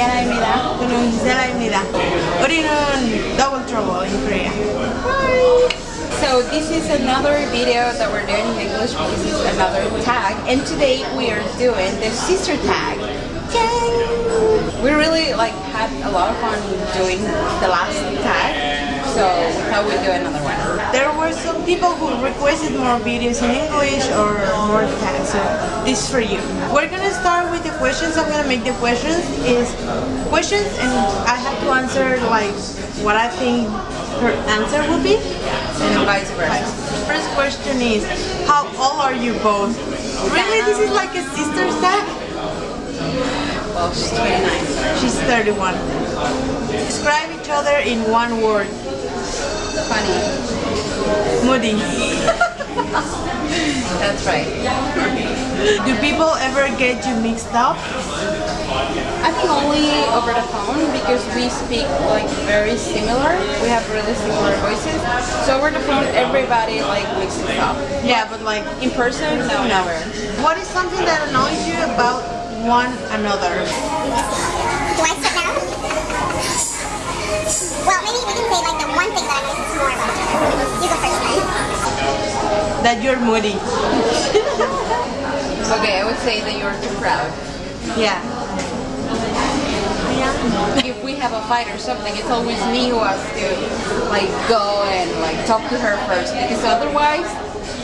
Diana입니다. 저는 Gisela입니다. 우리는 Double Trouble in Korea. So this is another video that we're doing in English. This is another tag, and today we are doing the sister tag. Yay! We really like had a lot of fun doing the last tag, so we thought we'd do another one. There were some people who requested more videos in English or more tags, so this is for you. We're gonna start with the questions. I'm gonna make the questions is questions, and I have to answer like what I think her answer would be. And vice versa. First question is, how old are you both? Really, this is like a sister tag? Well, she's 29. She's 31. Describe each other in one word. Funny. Moody. That's right. Do people ever get you mixed up? I think only over the phone because we speak like very similar. We have really similar voices. So over the phone, everybody like mixes up. Yeah, but like, In person, no, never. what is something that annoys you about one another? Do I sit down? Well, maybe we can say like the one thing that annoys us more about each other. You go first, right? That you're moody. Okay, I would say that you're too proud. Yeah. If we have a fight or something, it's always me who has to like go and like talk to her first because otherwise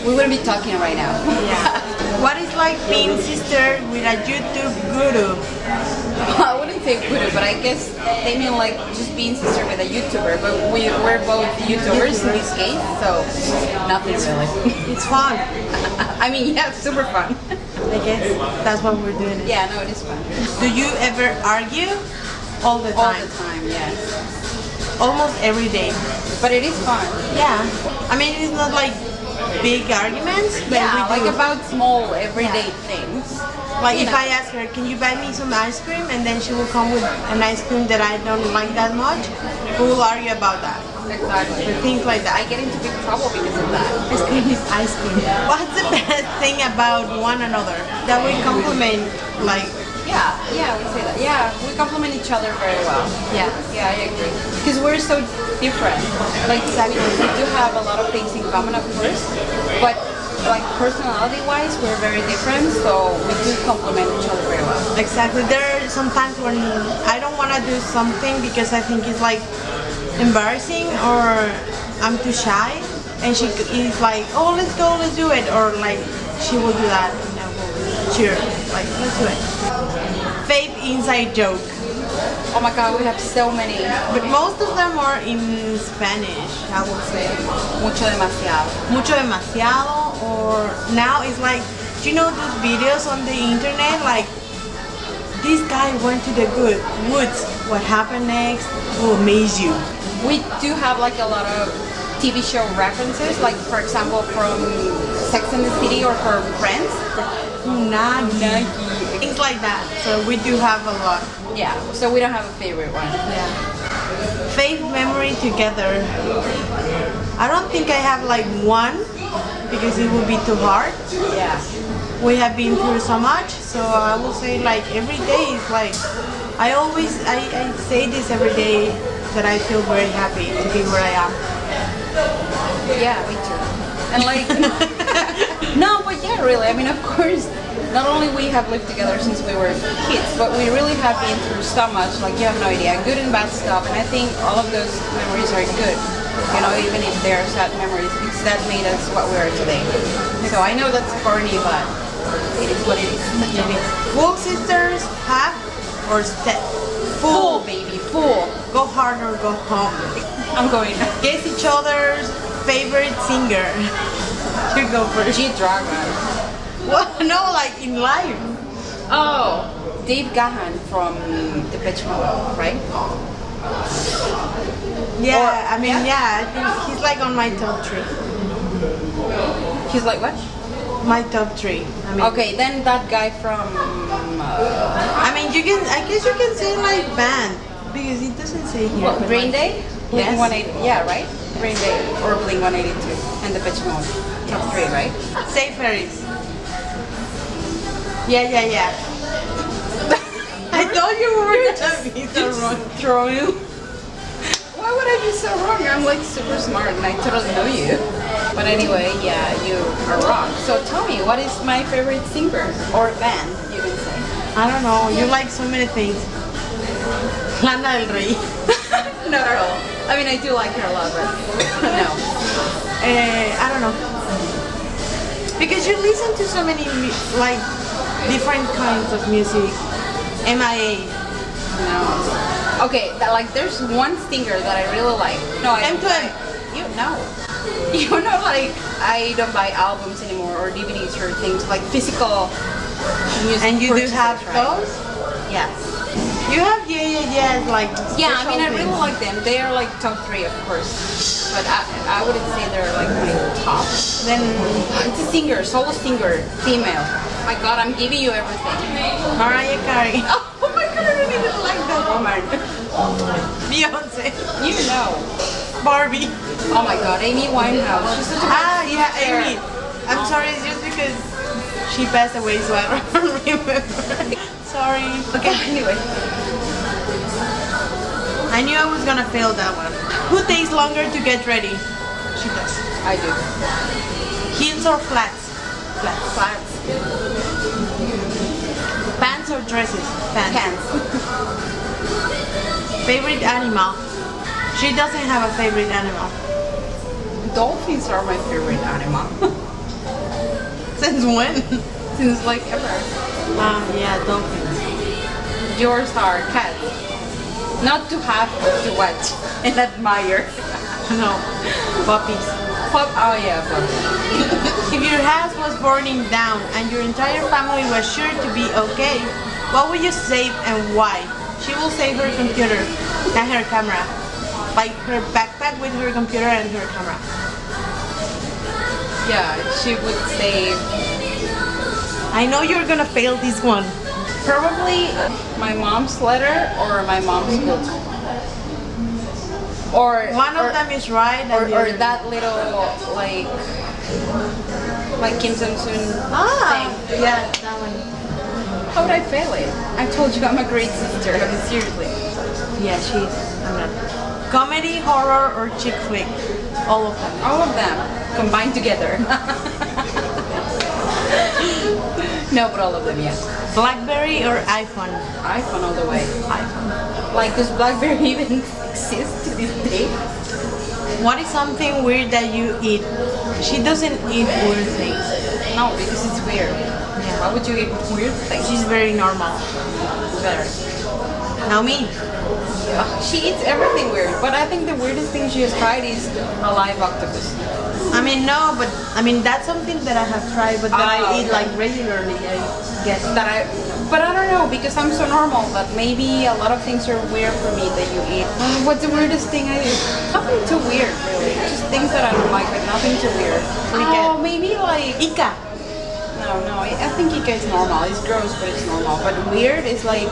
we wouldn't be talking right now. Yeah. What is like being sister with a YouTube guru? I wouldn't say guru, but I guess they mean like just being sister with a YouTuber. But we, we're both YouTubers in this case, so nothing really. It's fun. I mean, yeah, it's super fun. I guess that's what we're doing. yeah, no, it is fun. Do you ever argue? All the time. All the time, yes. Almost every day. But it is fun. Yeah. I mean, it's not like big arguments, but Yeah, we like about small everyday things. Like you if know. I ask her, can you buy me some ice cream? And then she will come with an ice cream that I don't like that much. We will argue about that. Exactly. Or things like that. I get into big trouble because of that. Ice cream is ice cream. What's the best thing about one another? That we compliment, like, Yeah, yeah, we say that. Yeah, we complement each other very well. yeah. Yeah, I agree. Because we're so different. Like we, we do have a lot of things in common, of course, but like personality-wise, we're very different. So we do complement each other very well. Exactly. There are some times when I don't want to do something because I think it's like embarrassing or I'm too shy, and she is like, "Oh, let's go, let's do it," or like she will do that, and I will cheer, like, "Let's do it." Fake inside joke, Oh my God, we have so many. but most of them are in Spanish. I would say Mucho demasiado. mucho demasiado, or now it's like, do you know those videos on the internet like? This guy went to the good woods. What happened next will amaze you. We do have like a lot of TV show references, like for example from Sex and the City or from Friends. Unagi. Things like that. So we do have a lot. Yeah, so we don't have a favorite one. Yeah. Faith memory together. I don't think I have like one because it would be too hard. Yeah. We have been through so much, so I will say like every day is like I always I, I say this every day that I feel very happy to be where I am. Yeah, me too. And like, no, but yeah, really. I mean, of course, not only we have lived together since we were kids, but we really have been through so much. Like, you have no idea, good and bad stuff. And I think all of those memories are good. You know, even if they're sad memories, because that made us what we are today. So I know that's corny, but it is what it is. Full sisters, half or step. Full, baby, full. Go hard or go home. I'm going. Guess each other's favorite singer. You go first. G Dragon. What? No, like in life. Oh, Dave Gahan from Depeche Mode, right? Yeah, Or- I mean, yeah? yeah, I think he's like on my top three. He's like what? My top three. I mean, Okay, then that guy from uh, I mean, you can. I guess you can say like band because it doesn't say here. what, like- Day, Blink Yes. 180, yeah, right? Green Day or Blink 182 and Depeche Mode, top three, right? Say Ferris. Yeah, yeah, yeah. I thought you were gonna be so wrong. Throwing. Why would I be so wrong? I'm like super smart and I totally know you. But anyway, yeah, you are wrong. So tell me, what is my favorite singer or band? You can say. I don't know. You like so many things. Lana Del Rey. Not at all. I mean, I do like her a lot, but no. Eh, I don't know. Because you listen to so many like different kinds of music. MIA. No. Okay, that, like there's one singer that I really like. No, I don't M2M. buy- You know. You know, like I don't buy albums anymore or DVDs or things like physical music. And you do have right? those? Yes. You have yeah yeah yeah like Yeah, I mean, I things. really like them. They are like top three, of course. But I, I wouldn't say they're like my. Then It's a singer, solo singer, female. My God, I'm giving you everything. Mariah Carey, Oh my God, I really didn't like that woman. Beyonce, You know. Barbie. Oh my God, Amy Winehouse. She's such a Ah yeah, singer. Amy. I'm sorry, it's just because she passed away, so I don't remember. sorry. Okay, anyway. I knew I was gonna fail that one. Who takes longer to get ready? She does. I do. Heels or flats? Flats. Flats. Pants or dresses? Pants. Pants. Favorite animal? She doesn't have a favorite animal. Dolphins are my favorite animal. Since when? Since like ever. Um, yeah, dolphins. Yours are cats. Not to have, but to watch and admire. No, puppies. Pop, oh yeah, puppies. If your house was burning down and your entire family was sure to be okay, what would you save and why? She will save her computer and her camera. Like her backpack with her computer and her camera. Yeah, she would say I know you're gonna fail this one. probably my mom's letter or my mom's book. Or One or, of them is right or, or that little like like Kim Jong Un Ah, thing. yeah, that one. How would I fail it? I told you I'm a great sister. I mean, seriously. Yeah, she's. I'm not. Comedy, horror, or chick flick? All of them. All of them combined together. no, but all of them, yes. Blackberry or iPhone? iPhone all the way. iPhone. Like, does BlackBerry even exist to this day? What is something weird that you eat? She doesn't eat weird things. No, because it's weird. Yeah. Why would you eat weird things? She's very normal. better. Now me. She eats everything weird, but I think the weirdest thing she has tried is a live octopus. I mean, no, but I mean that's something that I have tried, but that I eat okay. like regularly. I guess. That I, but I don't know because I'm so normal But maybe a lot of things are weird for me that you eat. What's the weirdest thing I eat? Nothing too weird, really. Just things that I don't like, but nothing too weird. Oh, maybe like Ika. no, no. I I think Ika is normal. It's gross, but it's normal. But weird is like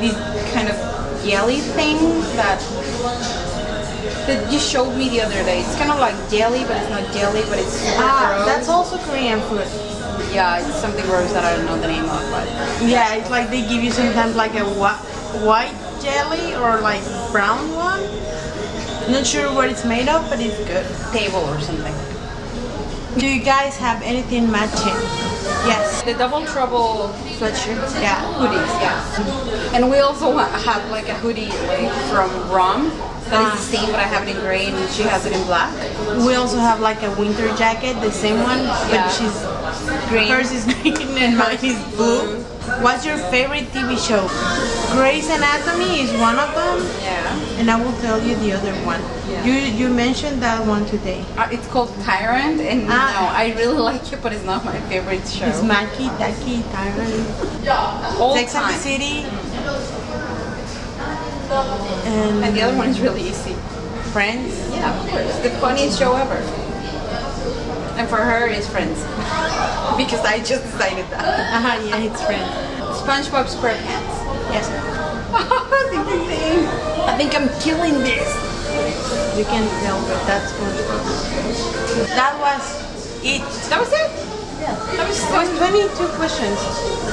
these kind of jelly thing that that you showed me the other day. It's kind of like jelly, but it's not jelly, but it's Ah, gross. that's also Korean food. Yeah, it's something gross that I don't know the name of, but Yeah, it's like they give you sometimes like a whi- white jelly or like brown one. Not sure what it's made of, but it's good. table or something. Do you guys have anything matching? Yes. The double trouble Sweatshirts? Yeah. hoodies, yeah. And we also have like a hoodie like from Rom that is the ah. same, but I have it in gray and she has it in black. We also have like a winter jacket, the same one, but Yeah. she's Green. hers is green and mine is blue. What's your favorite TV show? Grey's Anatomy is one of them, Yeah. and I will tell you the other one. Yeah. You you mentioned that one today. Uh, it's called Tyrant, and Ah. no, I really like it, but it's not my favorite show. It's Maki, Taki, Tyrant, All Sex and time. the City, And and the other one is really easy. Friends. Yeah, of course. The funniest show ever. And for her, it's Friends. because I just decided that. Uh-huh, yeah, it's Friends. SpongeBob SquarePants. Yes. I think I'm killing this. You can tell, but that's SpongeBob. That was it. That was it? Yeah. That was It was 22 questions.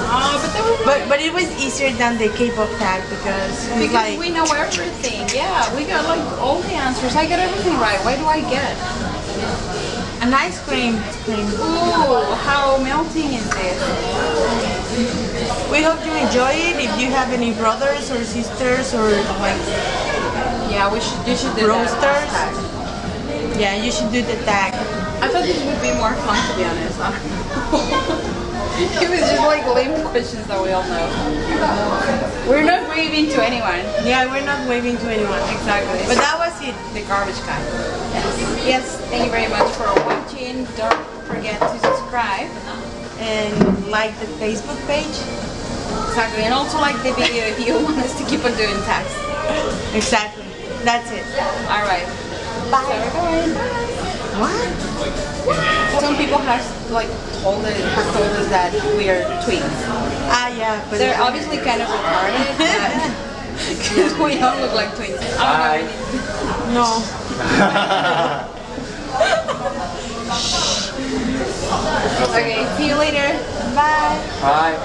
Oh, but was But but it was easier than the K-pop tag because because like we know everything. Yeah, we got like all the answers. I got everything right. Why do I get? an ice cream. cream. Ooh, how melting is this? We hope you enjoy it. If you have any brothers or sisters or like Yeah, we should. You should do roasters, yeah, you should do the tag. I thought this would be more fun to be honest. I don't know. it was just like lame questions that we all know. We're not waving to anyone. Yeah, we're not waving to anyone. Exactly. But that was it. the garbage kind. Yes. Yes, thank you very much for watching. Don't forget to subscribe. And like the Facebook page. Exactly. And also like the video if you want us to keep on doing tags. Exactly. That's it. Alright. Bye. Bye. What? Some people have like told us, have told us that we are twins. Ah, yeah. But They're obviously kind of retarded, because we don't look like twins. I don't no. Okay, see you later. Bye. Bye.